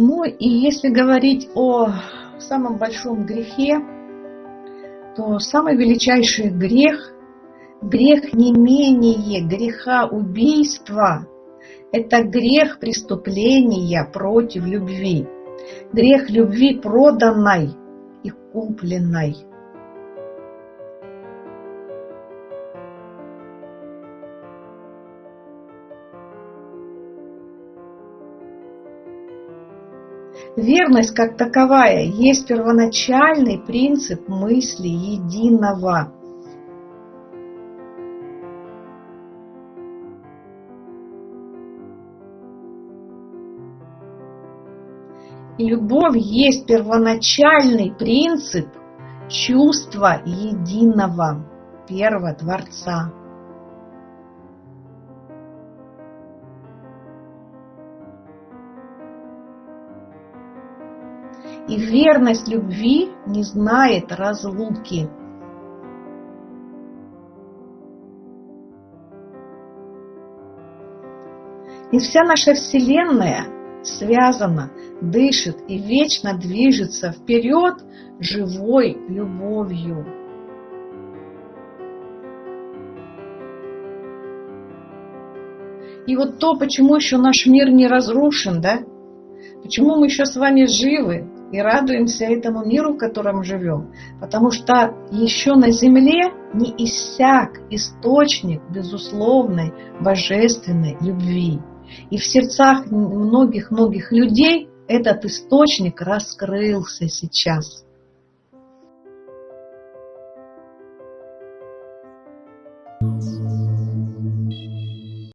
Ну и если говорить о самом большом грехе, то самый величайший грех, грех не менее греха убийства, это грех преступления против любви. Грех любви проданной и купленной. Верность как таковая есть первоначальный принцип мысли единого. Любовь есть первоначальный принцип чувства единого первого Творца. И верность любви не знает разлуки. И вся наша Вселенная связана, дышит и вечно движется вперед живой любовью. И вот то, почему еще наш мир не разрушен, да? Почему мы еще с вами живы, и радуемся этому миру, в котором живем, потому что еще на земле не иссяк источник безусловной божественной любви. И в сердцах многих-многих людей этот источник раскрылся сейчас.